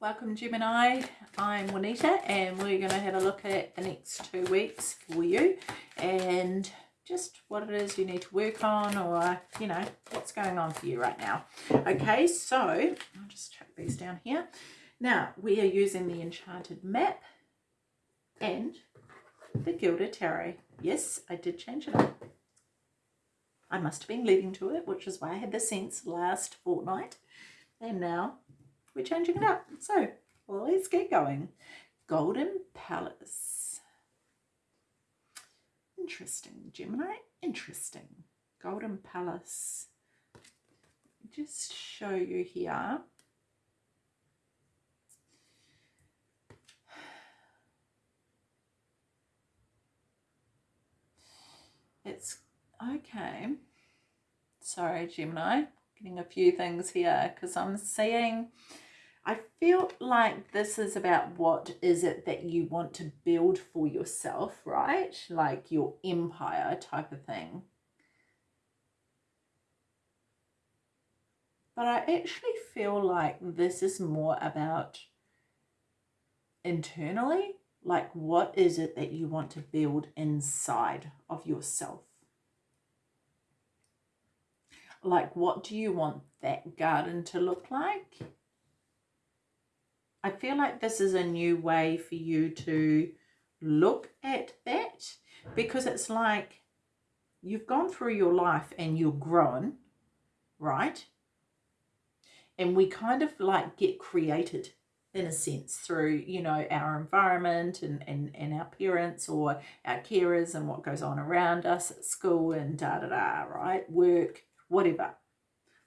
Welcome Gemini, I'm Juanita and we're going to have a look at the next two weeks for you and just what it is you need to work on or, you know, what's going on for you right now. Okay, so I'll just chuck these down here. Now, we are using the Enchanted Map and the Gilded Tarot. Yes, I did change it up. I must have been leading to it, which is why I had the sense last fortnight. And now we're changing it up. So let's get going. Golden Palace. Interesting, Gemini. Interesting. Golden Palace. Just show you here. It's okay. Sorry, Gemini. Getting a few things here because I'm seeing I feel like this is about what is it that you want to build for yourself, right? Like your empire type of thing. But I actually feel like this is more about internally, like what is it that you want to build inside of yourself? Like what do you want that garden to look like? I feel like this is a new way for you to look at that because it's like you've gone through your life and you're grown, right? And we kind of like get created in a sense through, you know, our environment and, and, and our parents or our carers and what goes on around us at school and da da da, right? Work, whatever.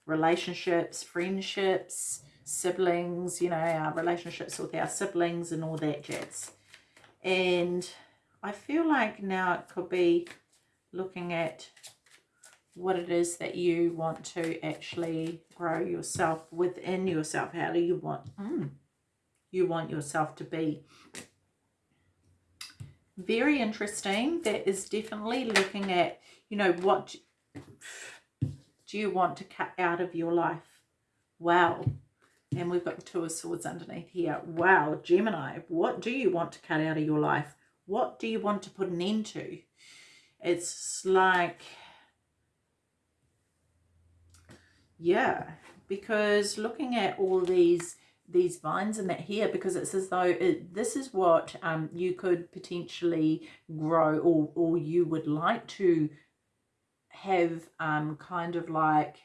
Relationships, friendships, siblings, you know, our relationships with our siblings and all that jazz. And I feel like now it could be looking at what it is that you want to actually grow yourself within yourself. How do you want mm, you want yourself to be? Very interesting. That is definitely looking at, you know, what do you want to cut out of your life? Wow. And we've got the Two of Swords underneath here. Wow, Gemini, what do you want to cut out of your life? What do you want to put an end to? It's like, yeah, because looking at all these these vines and that here because it's as though it, this is what um, you could potentially grow or, or you would like to have um, kind of like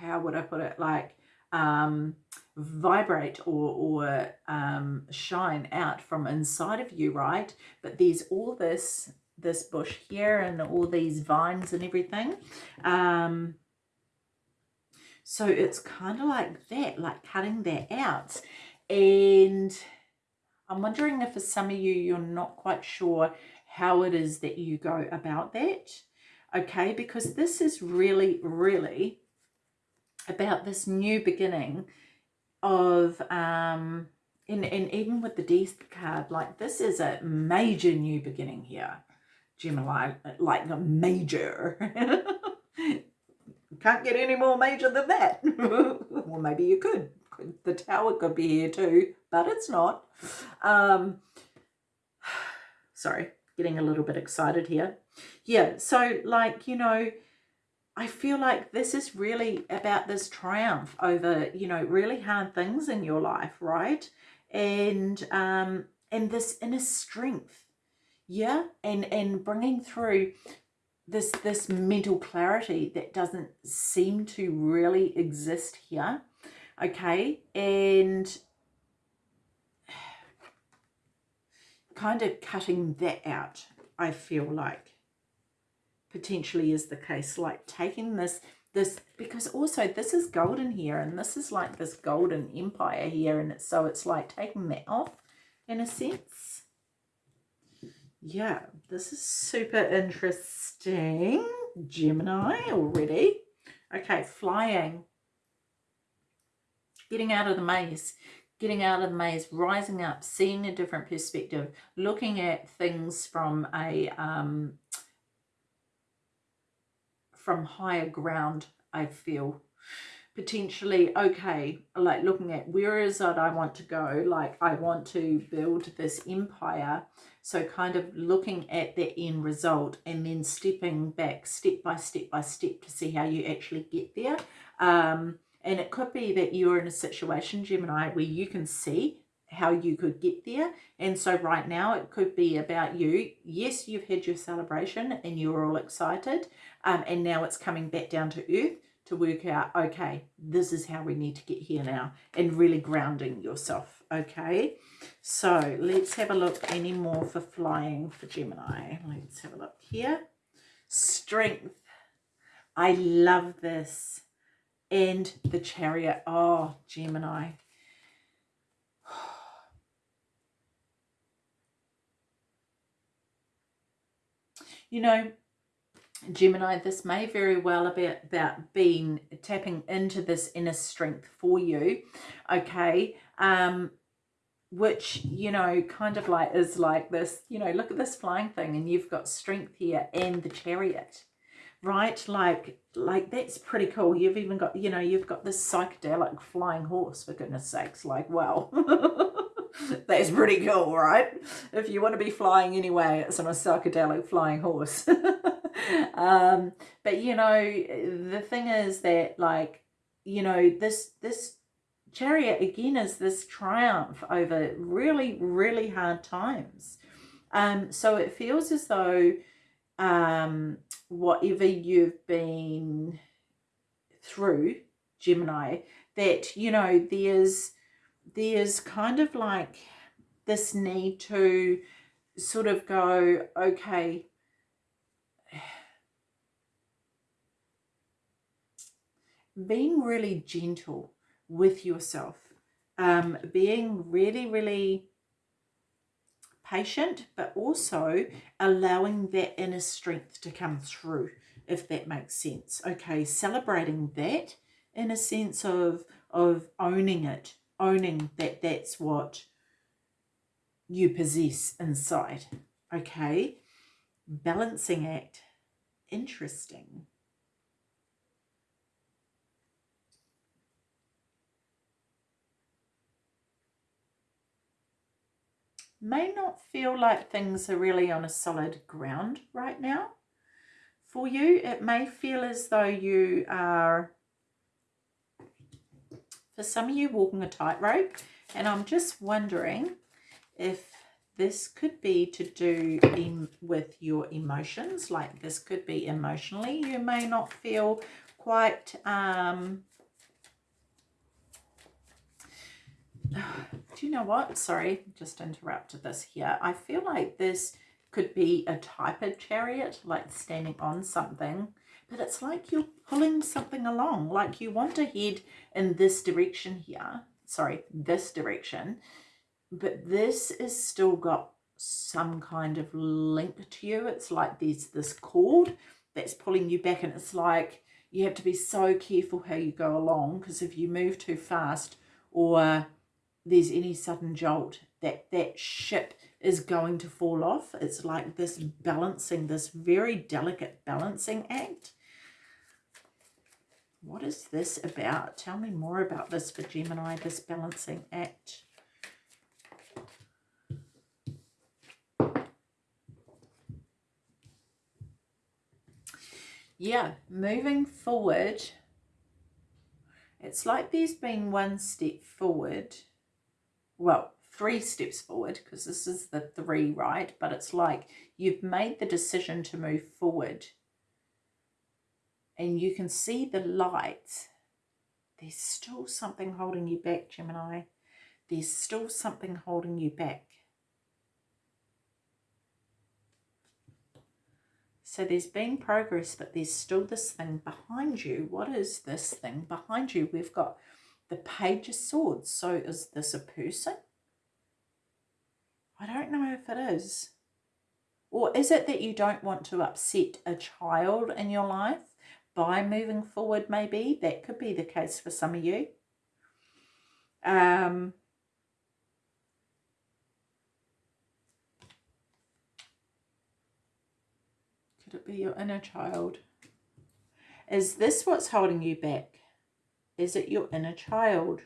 how would I put it, like um, vibrate or, or um, shine out from inside of you, right? But there's all this, this bush here and all these vines and everything. Um, so it's kind of like that, like cutting that out. And I'm wondering if for some of you, you're not quite sure how it is that you go about that. Okay, because this is really, really about this new beginning of um and, and even with the death card like this is a major new beginning here. Gemini like a major. Can't get any more major than that. Well maybe you could the tower could be here too but it's not. Um sorry getting a little bit excited here. Yeah so like you know I feel like this is really about this triumph over, you know, really hard things in your life, right? And um, and this inner strength, yeah, and and bringing through this this mental clarity that doesn't seem to really exist here, okay, and kind of cutting that out. I feel like potentially is the case like taking this this because also this is golden here and this is like this golden empire here and it's so it's like taking that off in a sense. Yeah this is super interesting. Gemini already. Okay flying. Getting out of the maze. Getting out of the maze rising up seeing a different perspective looking at things from a um from higher ground, I feel. potentially okay like looking at where is it i want to go? Like i want to build this empire. So kind of looking at the end result and then stepping back step by step by step to see how you actually get there. Um and it could be that you're in a situation gemini where you can see how you could get there. And so right now it could be about you. Yes you've had your celebration and you're all excited um, and now it's coming back down to earth to work out, okay, this is how we need to get here now, and really grounding yourself, okay? So let's have a look any more for flying for Gemini. Let's have a look here. Strength. I love this. And the chariot. Oh, Gemini. You know, Gemini, this may very well be about being tapping into this inner strength for you, okay? Um, which, you know, kind of like is like this, you know, look at this flying thing and you've got strength here and the chariot, right? Like, like that's pretty cool. You've even got, you know, you've got this psychedelic flying horse, for goodness sakes, like, well, that's pretty cool, right? If you want to be flying anyway, it's on a psychedelic flying horse. um, but you know, the thing is that like, you know, this, this chariot again is this triumph over really, really hard times. Um, so it feels as though um, whatever you've been through, Gemini, that, you know, there's, there's kind of like this need to sort of go, okay, being really gentle with yourself, um, being really, really patient, but also allowing that inner strength to come through, if that makes sense. Okay, celebrating that in a sense of, of owning it, owning that that's what you possess inside. Okay, balancing act, interesting. May not feel like things are really on a solid ground right now for you. It may feel as though you are, for some of you, walking a tightrope. And I'm just wondering if this could be to do in, with your emotions. Like this could be emotionally. You may not feel quite um, do you know what? Sorry, just interrupted this here. I feel like this could be a type of chariot, like standing on something, but it's like you're pulling something along, like you want to head in this direction here. Sorry, this direction, but this is still got some kind of link to you. It's like there's this cord that's pulling you back and it's like you have to be so careful how you go along because if you move too fast or there's any sudden jolt that that ship is going to fall off. It's like this balancing, this very delicate balancing act. What is this about? Tell me more about this for Gemini, this balancing act. Yeah, moving forward, it's like there's been one step forward well, three steps forward because this is the three, right? But it's like you've made the decision to move forward and you can see the light. There's still something holding you back, Gemini. There's still something holding you back. So there's been progress, but there's still this thing behind you. What is this thing behind you? We've got the Page of Swords. So is this a person? I don't know if it is. Or is it that you don't want to upset a child in your life by moving forward maybe? That could be the case for some of you. Um, could it be your inner child? Is this what's holding you back? Is it your inner child?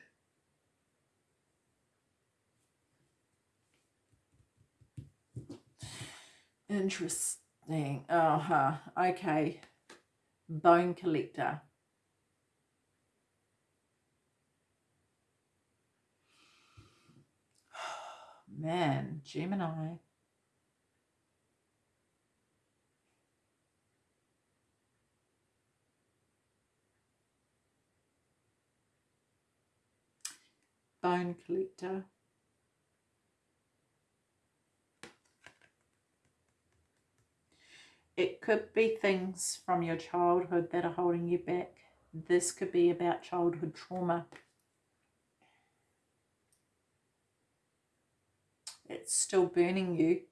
Interesting. Uh-huh. Okay. Bone collector. Man, Gemini. Bone collector. It could be things from your childhood that are holding you back. This could be about childhood trauma. It's still burning you.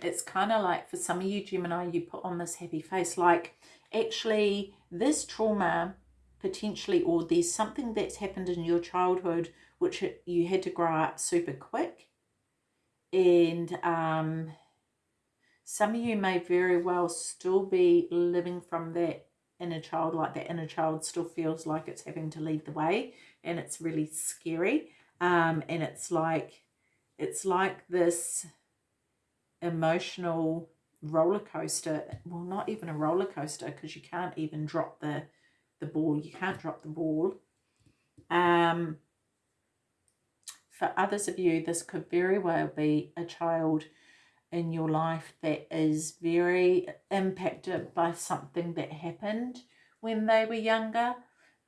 It's kind of like for some of you Gemini, you put on this happy face. Like actually this trauma potentially or there's something that's happened in your childhood which you had to grow up super quick and um, some of you may very well still be living from that inner child, like that inner child still feels like it's having to lead the way and it's really scary. Um, and it's like, it's like this emotional roller coaster. Well, not even a roller coaster because you can't even drop the, the ball. You can't drop the ball. Um, for others of you, this could very well be a child in your life that is very impacted by something that happened when they were younger.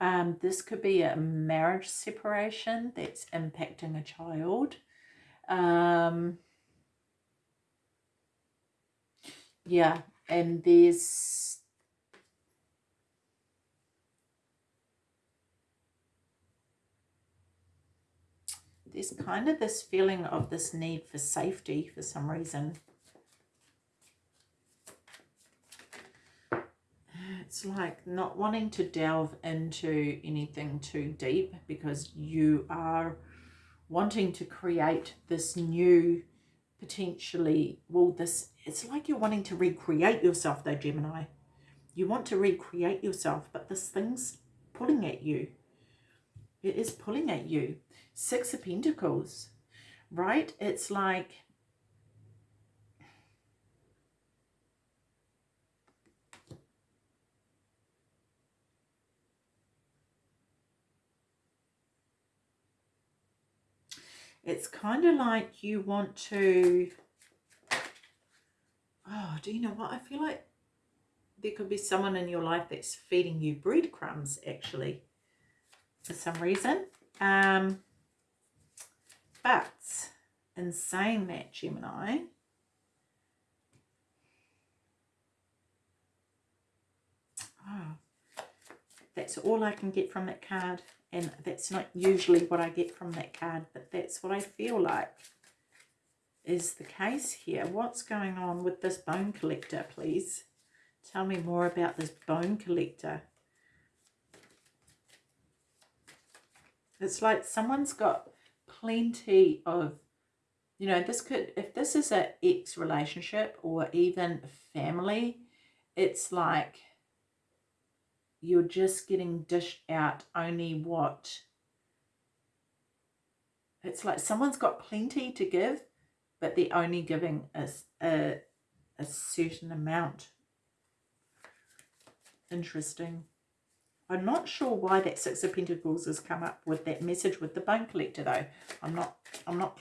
Um, this could be a marriage separation that's impacting a child. Um, yeah, and there's there's kind of this feeling of this need for safety for some reason. It's like not wanting to delve into anything too deep because you are wanting to create this new potentially, well, this, it's like you're wanting to recreate yourself though, Gemini. You want to recreate yourself, but this thing's pulling at you. It is pulling at you. Six of Pentacles, right? It's like it's kind of like you want to oh do you know what I feel like there could be someone in your life that's feeding you breadcrumbs actually for some reason um but in saying that, Gemini, oh, that's all I can get from that card. And that's not usually what I get from that card, but that's what I feel like is the case here. What's going on with this bone collector, please? Tell me more about this bone collector. It's like someone's got plenty of, you know, this could, if this is an ex relationship or even family, it's like you're just getting dished out only what, it's like someone's got plenty to give, but they're only giving us a, a certain amount. Interesting. I'm not sure why that Six of Pentacles has come up with that message with the bone collector though. I'm not I'm not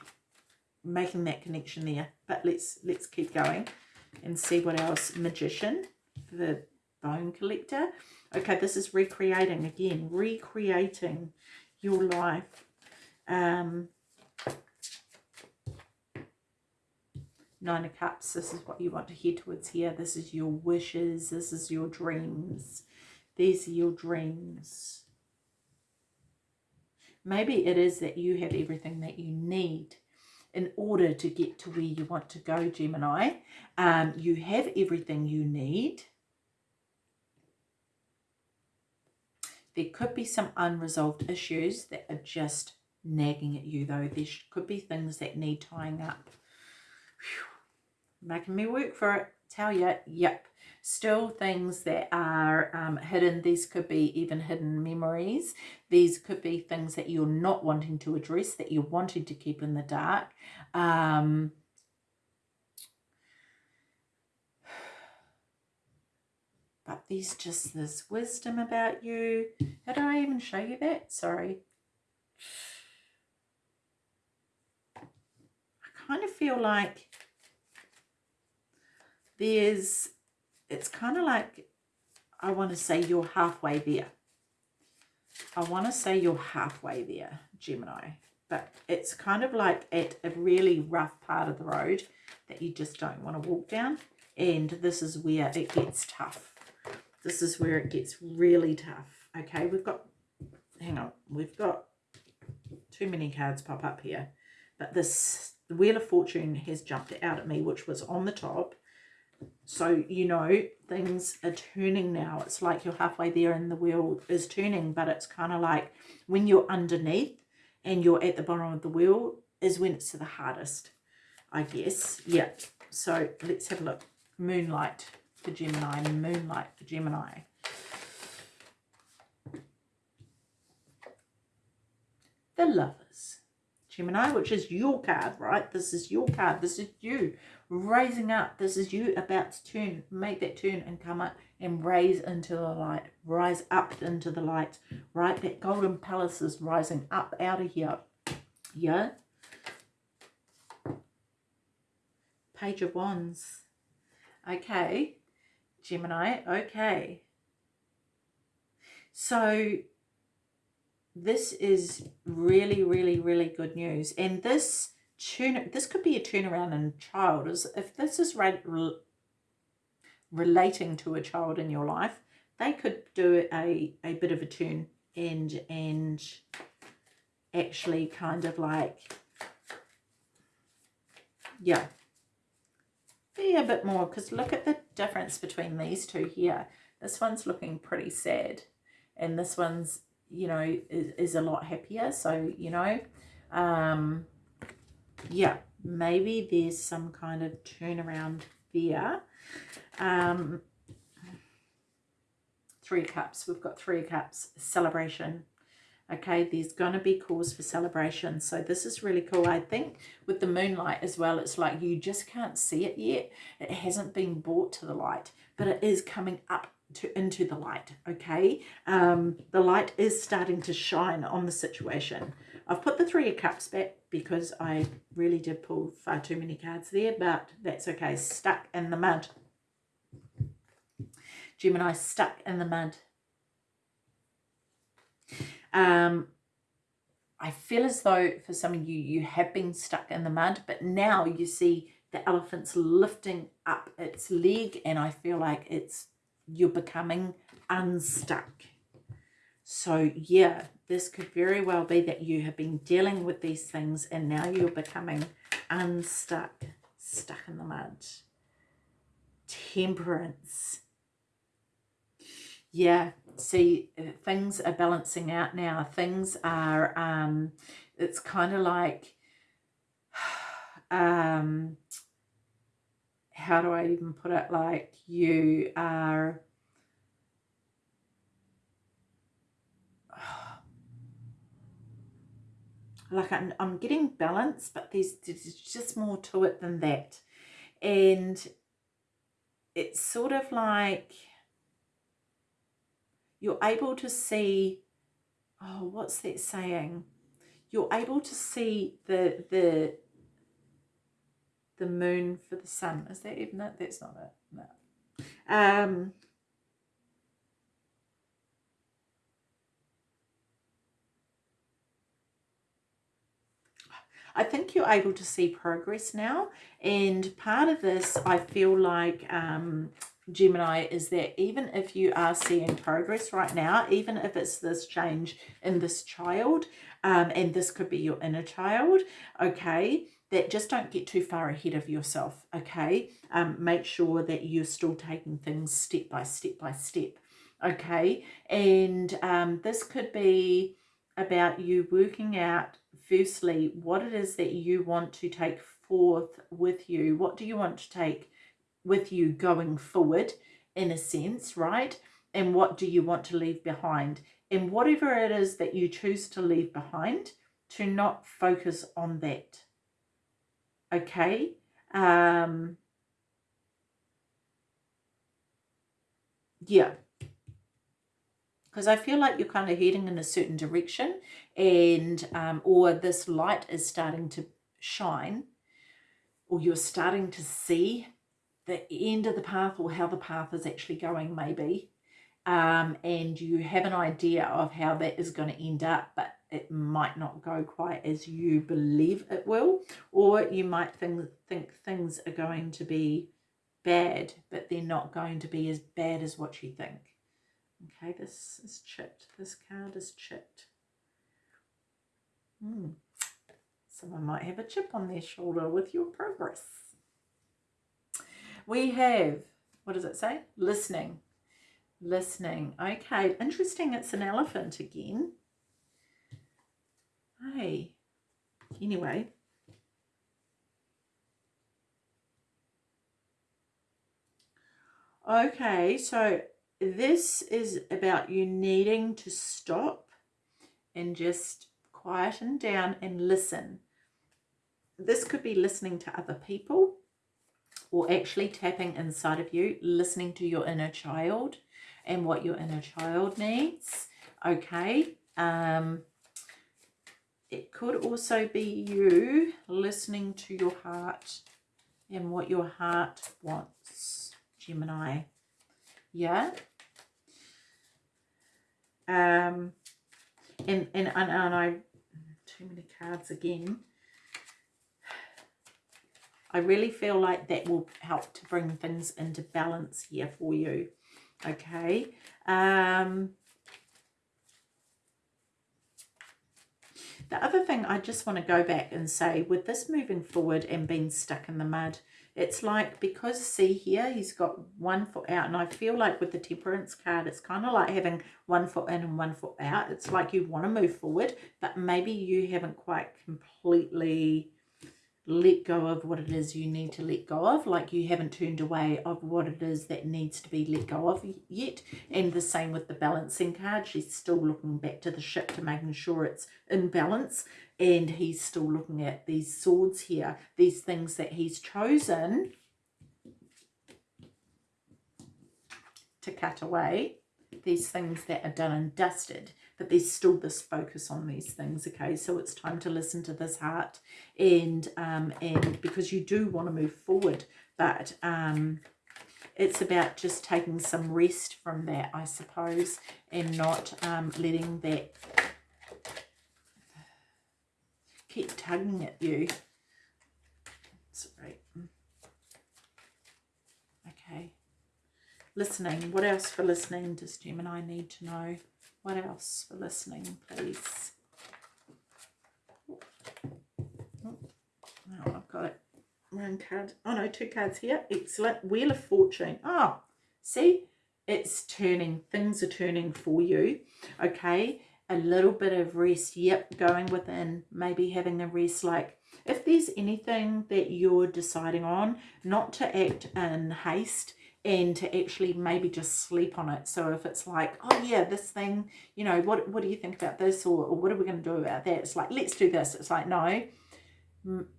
making that connection there. But let's let's keep going and see what else. Magician, the bone collector. Okay, this is recreating again, recreating your life. Um Nine of Cups, this is what you want to head towards here. This is your wishes. This is your dreams. These are your dreams. Maybe it is that you have everything that you need in order to get to where you want to go, Gemini. Um, you have everything you need. There could be some unresolved issues that are just nagging at you, though. There could be things that need tying up. Whew. Making me work for it. tell you, yep, still things that are um, hidden. These could be even hidden memories. These could be things that you're not wanting to address, that you're wanting to keep in the dark. Um, but there's just this wisdom about you. How do I even show you that? Sorry. I kind of feel like there's, it's kind of like, I want to say you're halfway there. I want to say you're halfway there, Gemini. But it's kind of like at a really rough part of the road that you just don't want to walk down. And this is where it gets tough this is where it gets really tough. Okay, we've got, hang on, we've got too many cards pop up here. But this, Wheel of Fortune has jumped out at me, which was on the top. So, you know, things are turning now. It's like you're halfway there and the wheel is turning, but it's kind of like when you're underneath and you're at the bottom of the wheel is when it's the hardest, I guess. Yeah. So let's have a look. Moonlight for Gemini, Moonlight for Gemini. The Lovers. Gemini, which is your card, right? This is your card. This is you raising up. This is you about to turn, make that turn and come up and raise into the light. Rise up into the light, right? That golden palace is rising up out of here. Yeah? Page of Wands. Okay. Gemini. Okay. So this is really, really, really good news. And this turn, this could be a turnaround in child. If this is re relating to a child in your life, they could do a, a bit of a turn and, and actually kind of like, yeah, be a bit more because look at the difference between these two here. This one's looking pretty sad and this one's, you know, is, is a lot happier. So, you know, um, yeah, maybe there's some kind of turnaround there. Um, three cups. We've got three cups. Celebration okay there's gonna be cause for celebration so this is really cool i think with the moonlight as well it's like you just can't see it yet it hasn't been brought to the light but it is coming up to into the light okay? Um the light is starting to shine on the situation. I've put the three of cups back because i really did pull far too many cards there but that's okay. Stuck in the mud. Gemini stuck in the mud. Um, I feel as though for some of you, you have been stuck in the mud, but now you see the elephant's lifting up its leg and I feel like it's you're becoming unstuck. So yeah, this could very well be that you have been dealing with these things and now you're becoming unstuck, stuck in the mud. Temperance. Yeah, see uh, things are balancing out now things are um it's kind of like um how do i even put it like you are like I'm, I'm getting balance but there's, there's just more to it than that and it's sort of like you're able to see, oh, what's that saying? You're able to see the, the, the moon for the sun. Is that even it? That's not it. No. Um, I think you're able to see progress now. And part of this, I feel like um, Gemini is that even if you are seeing progress right now, even if it's this change in this child, um, and this could be your inner child, okay, that just don't get too far ahead of yourself, okay? Um, make sure that you're still taking things step by step by step, okay? And um, this could be about you working out, firstly, what it is that you want to take forth with you. What do you want to take with you going forward in a sense, right? And what do you want to leave behind? And whatever it is that you choose to leave behind, to not focus on that. Okay? Um, yeah. Because I feel like you're kind of heading in a certain direction and um, or this light is starting to shine or you're starting to see the end of the path or how the path is actually going maybe um, and you have an idea of how that is going to end up but it might not go quite as you believe it will or you might think, think things are going to be bad but they're not going to be as bad as what you think okay this is chipped this card is chipped hmm. someone might have a chip on their shoulder with your progress we have, what does it say? Listening. Listening. Okay, interesting. It's an elephant again. Hey. Anyway. Okay, so this is about you needing to stop and just quieten down and listen. This could be listening to other people or actually tapping inside of you, listening to your inner child and what your inner child needs. Okay. Um, it could also be you listening to your heart and what your heart wants, Gemini. Yeah. Um, and, and, and, and I, too many cards again. I really feel like that will help to bring things into balance here for you. Okay. Um, the other thing I just want to go back and say with this moving forward and being stuck in the mud, it's like because see here he's got one foot out and I feel like with the temperance card it's kind of like having one foot in and one foot out. It's like you want to move forward but maybe you haven't quite completely let go of what it is you need to let go of like you haven't turned away of what it is that needs to be let go of yet. And the same with the balancing card. She's still looking back to the ship to making sure it's in balance and he's still looking at these swords here these things that he's chosen to cut away these things that are done and dusted but there's still this focus on these things okay? So it's time to listen to this heart and um and because you do want to move forward but um it's about just taking some rest from that i suppose and not um letting that keep tugging at you. Sorry. Okay. Listening. What else for listening does gemini need to know what else for listening, please? Oh, I've got it. One card. Oh, no, two cards here. Excellent. Wheel of Fortune. Oh, see? It's turning. Things are turning for you. Okay. A little bit of rest. Yep. Going within. Maybe having a rest like if there's anything that you're deciding on, not to act in haste and to actually maybe just sleep on it. So if it's like, oh yeah, this thing, you know, what, what do you think about this? Or, or what are we going to do about that? It's like, let's do this. It's like, no,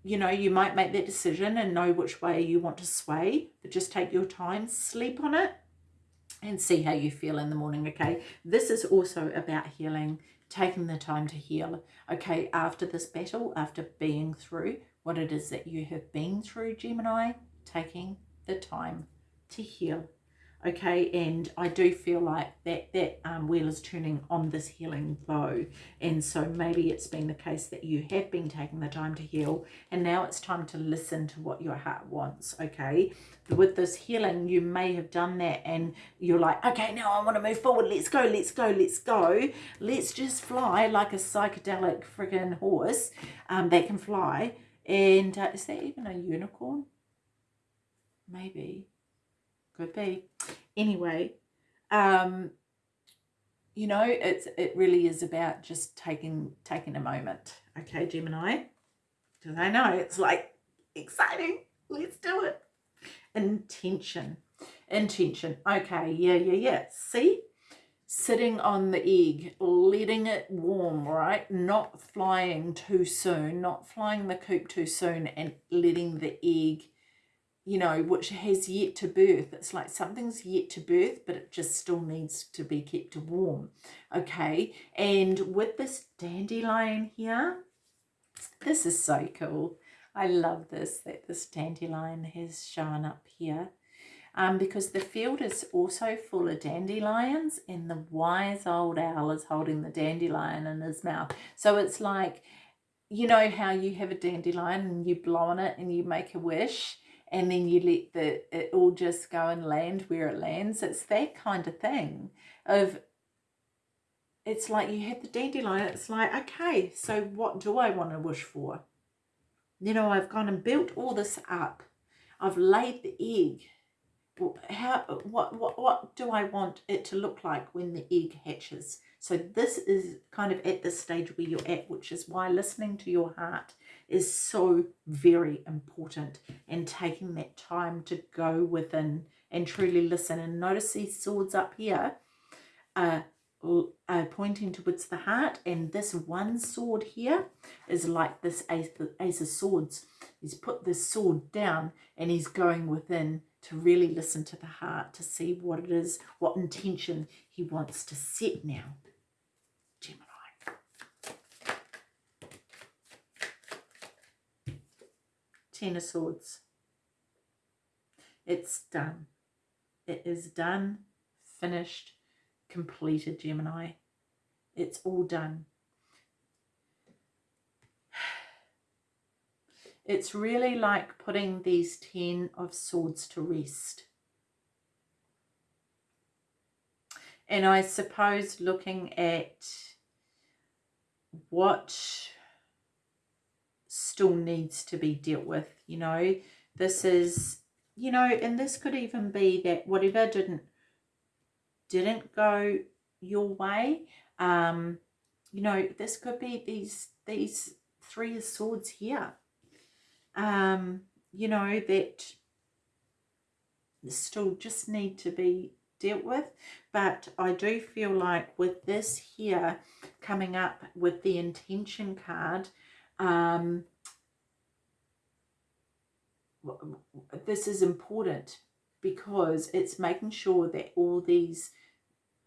you know, you might make that decision and know which way you want to sway, but just take your time, sleep on it and see how you feel in the morning, okay? This is also about healing, taking the time to heal, okay? After this battle, after being through what it is that you have been through, Gemini, taking the time to heal okay? And i do feel like that that um, wheel is turning on this healing bow and so maybe it's been the case that you have been taking the time to heal and now it's time to listen to what your heart wants okay? With this healing you may have done that and you're like okay now i want to move forward. Let's go let's go let's go. Let's just fly like a psychedelic freaking horse um, that can fly. And uh, is that even a unicorn? Maybe could be anyway um you know it's it really is about just taking taking a moment okay gemini because i know it's like exciting let's do it Intention. Intention. Okay, yeah, yeah, yeah. See? Sitting on the egg, letting it warm, right? Not flying too soon, not flying the coop too soon and letting the egg, you know, which has yet to birth. It's like something's yet to birth, but it just still needs to be kept warm. Okay, and with this dandelion here, this is so cool. I love this, that this dandelion has shown up here. Um, because the field is also full of dandelions and the wise old owl is holding the dandelion in his mouth. So it's like, you know how you have a dandelion and you blow on it and you make a wish and then you let the it all just go and land where it lands. It's that kind of thing of it's like you have the dandelion. It's like, okay, so what do I want to wish for? you know, I've gone and built all this up. I've laid the egg. How, what, what, what do I want it to look like when the egg hatches? So this is kind of at the stage where you're at, which is why listening to your heart is so very important and taking that time to go within and truly listen. And notice these swords up here uh, uh, pointing towards the heart. And this one sword here is like this ace, ace of swords. He's put this sword down and he's going within to really listen to the heart to see what it is what intention he wants to set now Gemini ten of swords it's done it is done finished completed, Gemini. It's all done. It's really like putting these Ten of Swords to rest. And I suppose looking at what still needs to be dealt with, you know, this is, you know, and this could even be that whatever didn't didn't go your way um you know this could be these these three of swords here um you know that still just need to be dealt with. But I do feel like with this here coming up with the intention card um this is important because it's making sure that all these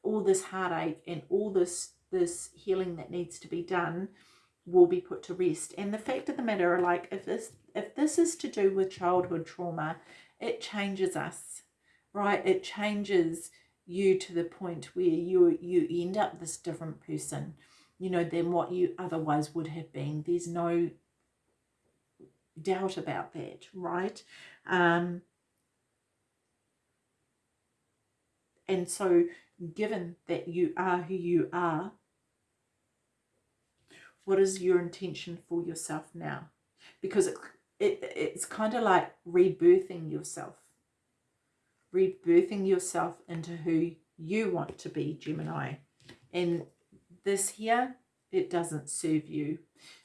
all this heartache and all this this healing that needs to be done will be put to rest. And the fact of the matter like if this if this is to do with childhood trauma it changes us right? It changes you to the point where you you end up this different person you know than what you otherwise would have been. There's no doubt about that right um And so given that you are who you are, what is your intention for yourself now? Because it, it it's kind of like rebirthing yourself. Rebirthing yourself into who you want to be, Gemini. And this here, it doesn't serve you.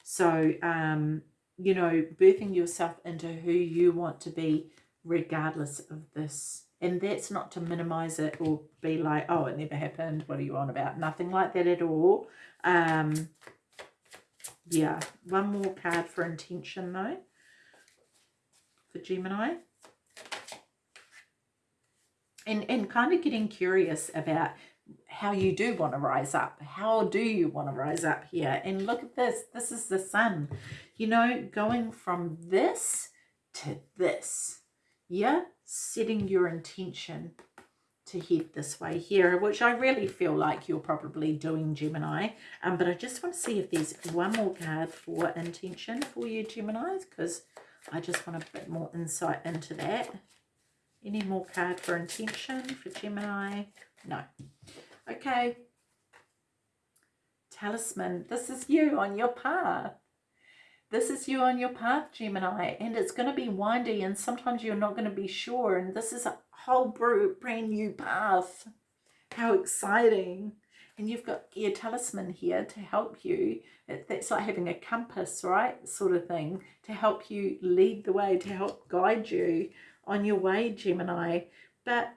So, um, you know, birthing yourself into who you want to be regardless of this. And that's not to minimize it or be like oh it never happened. What are you on about? Nothing like that at all. Um yeah. One more card for intention though for gemini. And and kind of getting curious about how you do want to rise up how do you want to rise up here and look at this this is the sun you know going from this to this yeah setting your intention to head this way here, which I really feel like you're probably doing, Gemini. Um, but I just want to see if there's one more card for intention for you, Geminis, because I just want a bit more insight into that. Any more card for intention for Gemini? No. Okay. Talisman. This is you on your path. This is you on your path, Gemini, and it's going to be windy and sometimes you're not going to be sure. And this is a whole brand new path. How exciting. And you've got your talisman here to help you. That's like having a compass, right? Sort of thing to help you lead the way, to help guide you on your way, Gemini. But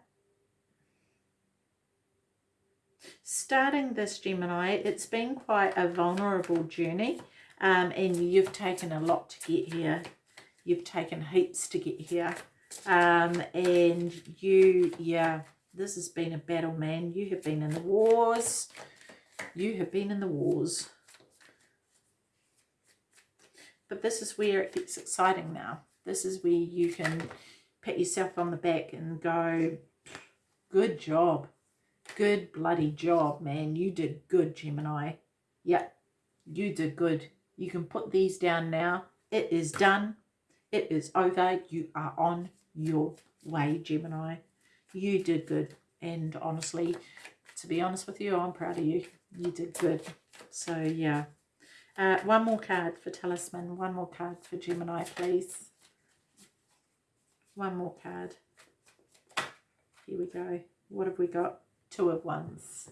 starting this Gemini, it's been quite a vulnerable journey um, and you've taken a lot to get here. You've taken heaps to get here. Um, and you, yeah, this has been a battle, man. You have been in the wars. You have been in the wars. But this is where it gets exciting now. This is where you can pat yourself on the back and go, good job. Good bloody job, man. You did good, Gemini. Yep, you did good. You can put these down now. It is done. It is over. You are on your way, Gemini. You did good. And honestly, to be honest with you, I'm proud of you. You did good. So, yeah. Uh, one more card for Talisman. One more card for Gemini, please. One more card. Here we go. What have we got? Two of Wands.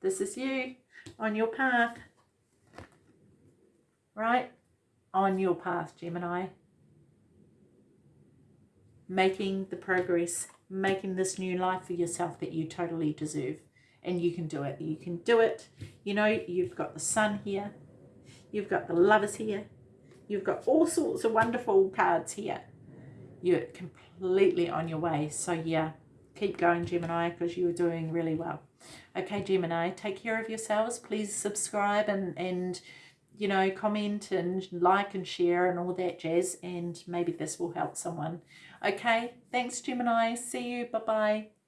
This is you on your path. Right? On your path, Gemini. Making the progress. Making this new life for yourself that you totally deserve. And you can do it. You can do it. You know, you've got the sun here You've got the lovers here. You've got all sorts of wonderful cards here. You're completely on your way. So yeah, keep going Gemini because you're doing really well. Okay Gemini, take care of yourselves. Please subscribe and, and you know, comment and like and share and all that jazz. And maybe this will help someone. Okay, thanks Gemini. See you. Bye-bye.